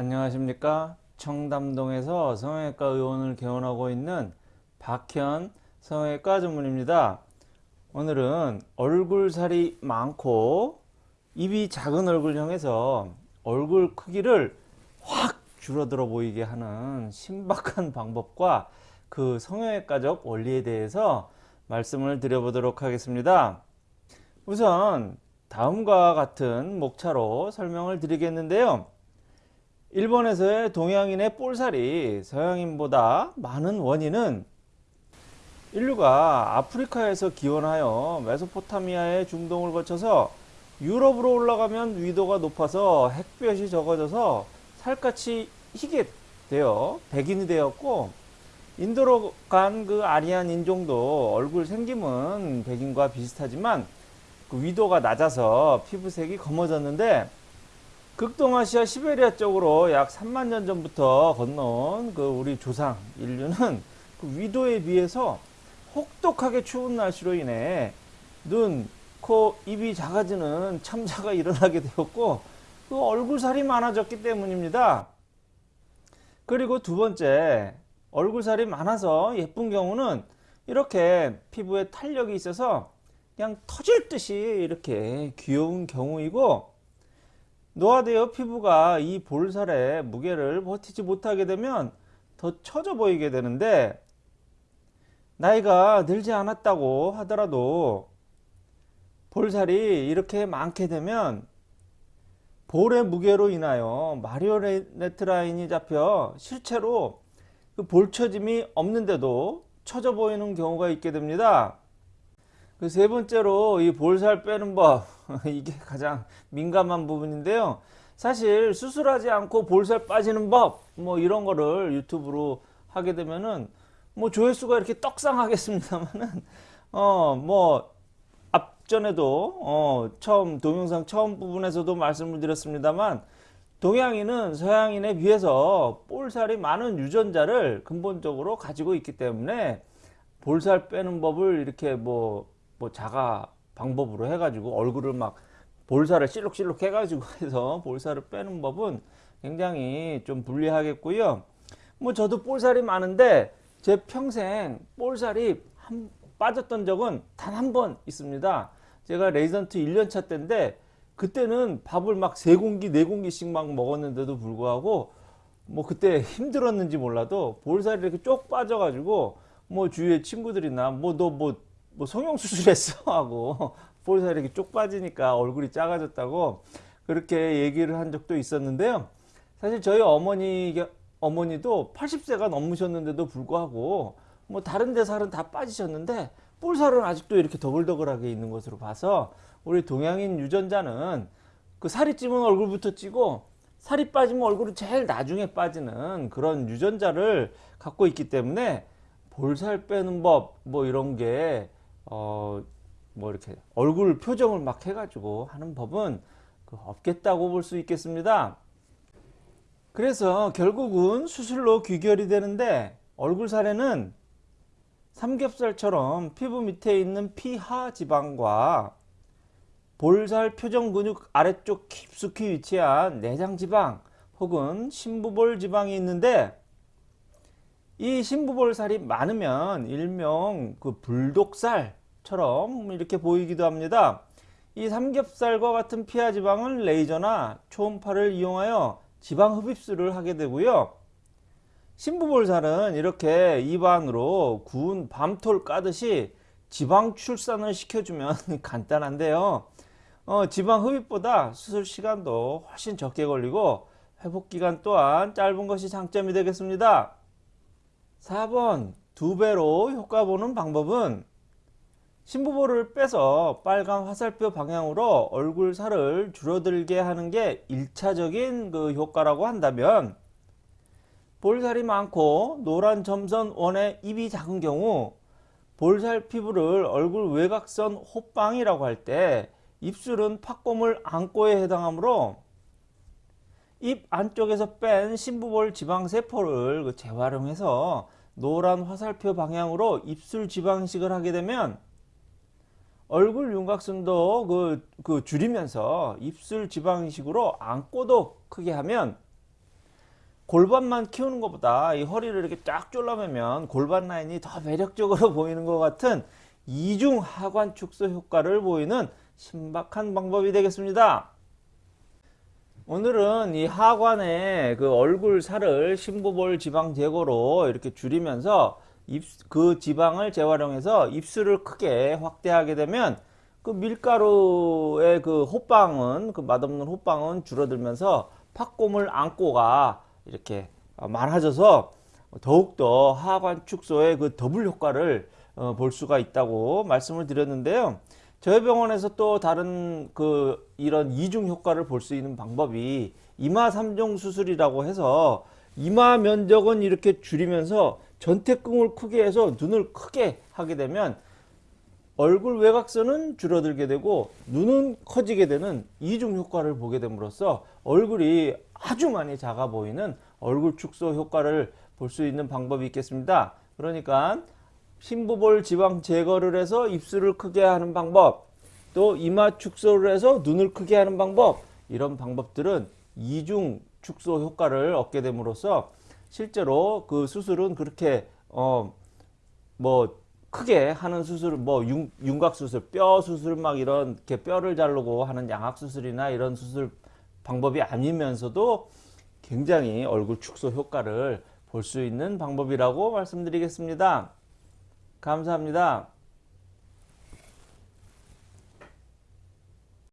안녕하십니까? 청담동에서 성형외과 의원을 개원하고 있는 박현 성형외과 전문입니다. 오늘은 얼굴살이 많고 입이 작은 얼굴형에서 얼굴 크기를 확 줄어들어 보이게 하는 신박한 방법과 그 성형외과적 원리에 대해서 말씀을 드려보도록 하겠습니다. 우선 다음과 같은 목차로 설명을 드리겠는데요 일본에서의 동양인의 볼살이 서양인보다 많은 원인은 인류가 아프리카에서 기원하여 메소포타미아의 중동을 거쳐서 유럽으로 올라가면 위도가 높아서 햇볕이 적어져서 살갗이 희게 되어 백인이 되었고 인도로 간 그 아리안 인종도 얼굴 생김은 백인과 비슷하지만 그 위도가 낮아서 피부색이 검어졌는데 극동아시아 시베리아 쪽으로 약 3만 년 전부터 건너온 그 우리 조상 인류는 그 위도에 비해서 혹독하게 추운 날씨로 인해 눈, 코, 입이 작아지는 참자가 일어나게 되었고 그 얼굴살이 많아졌기 때문입니다. 그리고 두 번째 얼굴살이 많아서 예쁜 경우는 이렇게 피부에 탄력이 있어서 그냥 터질 듯이 이렇게 귀여운 경우이고 노화되어 피부가 이 볼살의 무게를 버티지 못하게 되면 더 처져 보이게 되는데 나이가 늘지 않았다고 하더라도 볼살이 이렇게 많게 되면 볼의 무게로 인하여 마리오네트 라인이 잡혀 실제로 그 볼처짐이 없는데도 처져 보이는 경우가 있게 됩니다. 그 세 번째로 이 볼살 빼는 법 이게 가장 민감한 부분인데요. 사실 수술하지 않고 볼살 빠지는 법 뭐 이런 거를 유튜브로 하게 되면은 뭐 조회수가 이렇게 떡상하겠습니다만은 어뭐 앞전에도 어 처음 동영상 처음 부분에서도 말씀을 드렸습니다만 동양인은 서양인에 비해서 볼살이 많은 유전자를 근본적으로 가지고 있기 때문에 볼살 빼는 법을 이렇게 뭐, 뭐 자가 방법으로 해가지고 얼굴을 막 볼살을 실룩실룩 해가지고 해서 볼살을 빼는 법은 굉장히 좀 불리하겠고요. 뭐 저도 볼살이 많은데 제 평생 볼살이 한, 빠졌던 적은 단 한 번 있습니다. 제가 레이전트 1년차 때인데 그때는 밥을 막 세 공기 네 공기씩 막 먹었는데도 불구하고 뭐 그때 힘들었는지 몰라도 볼살이 이렇게 쪽 빠져가지고 뭐 주위에 친구들이나 뭐 너뭐 뭐, 뭐 성형 수술했어 하고 볼살이 이렇게 쪽 빠지니까 얼굴이 작아졌다고 그렇게 얘기를 한 적도 있었는데요. 사실 저희 어머니, 어머니도 80세가 넘으셨는데도 불구하고 뭐 다른 데 살은 다 빠지셨는데 볼살은 아직도 이렇게 더글더글하게 있는 것으로 봐서 우리 동양인 유전자는 그 살이 찌면 얼굴부터 찌고 살이 빠지면 얼굴이 제일 나중에 빠지는 그런 유전자를 갖고 있기 때문에 볼살 빼는 법 뭐 이런 게 어, 뭐 이렇게 얼굴 표정을 막 해가지고 하는 법은 그 없겠다고 볼 수 있겠습니다. 그래서 결국은 수술로 귀결이 되는데 얼굴 살에는 삼겹살처럼 피부 밑에 있는 피하 지방과 볼살 표정 근육 아래쪽 깊숙이 위치한 내장 지방 혹은 심부볼 지방이 있는데 이 심부볼살이 많으면 일명 그 불독살 처럼 이렇게 보이기도 합니다. 이 삼겹살과 같은 피하 지방은 레이저나 초음파를 이용하여 지방 흡입술을 하게 되고요. 신부볼살은 이렇게 입안으로 구운 밤톨 까듯이 지방 출산을 시켜주면 간단한데요. 어, 지방 흡입보다 수술 시간도 훨씬 적게 걸리고 회복 기간 또한 짧은 것이 장점이 되겠습니다. 4번 두 배로 효과 보는 방법은 신부볼을 빼서 빨간 화살표 방향으로 얼굴 살을 줄어들게 하는 게 1차적인 그 효과라고 한다면 볼살이 많고 노란 점선 원의 입이 작은 경우 볼살 피부를 얼굴 외곽선 호빵이라고 할 때 입술은 팥고물 안고에 해당하므로 입 안쪽에서 뺀 신부볼 지방세포를 그 재활용해서 노란 화살표 방향으로 입술 지방식을 하게 되면 얼굴 윤곽선도 그, 그 줄이면서 입술 지방식으로 안고도 크게 하면 골반만 키우는 것보다 이 허리를 이렇게 쫙 졸라매면 골반 라인이 더 매력적으로 보이는 것 같은 이중 하관 축소 효과를 보이는 신박한 방법이 되겠습니다. 오늘은 이 하관의 그 얼굴 살을 심부볼 지방 제거로 이렇게 줄이면서 입, 그 지방을 재활용해서 입술을 크게 확대하게 되면 그 밀가루의 그 호빵은 그 맛없는 호빵은 줄어들면서 팥고물 안고가 이렇게 많아져서 더욱더 하관 축소의 그 더블 효과를 어, 볼 수가 있다고 말씀을 드렸는데요. 저희 병원에서 또 다른 그 이런 이중 효과를 볼 수 있는 방법이 이마 3종 수술이라고 해서 이마 면적은 이렇게 줄이면서 전태궁을 크게 해서 눈을 크게 하게 되면 얼굴 외곽선은 줄어들게 되고 눈은 커지게 되는 이중 효과를 보게 됨으로써 얼굴이 아주 많이 작아 보이는 얼굴 축소 효과를 볼 수 있는 방법이 있겠습니다. 그러니까 심부볼 지방 제거를 해서 입술을 크게 하는 방법, 또 이마 축소를 해서 눈을 크게 하는 방법, 이런 방법들은 이중 축소 효과를 얻게 됨으로써 실제로 그 수술은 그렇게 어 뭐 크게 하는 수술 뭐 윤, 윤곽 수술, 뼈 수술 막 이런 게 뼈를 자르고 하는 양악 수술이나 이런 수술 방법이 아니면서도 굉장히 얼굴 축소 효과를 볼 수 있는 방법이라고 말씀드리겠습니다. 감사합니다.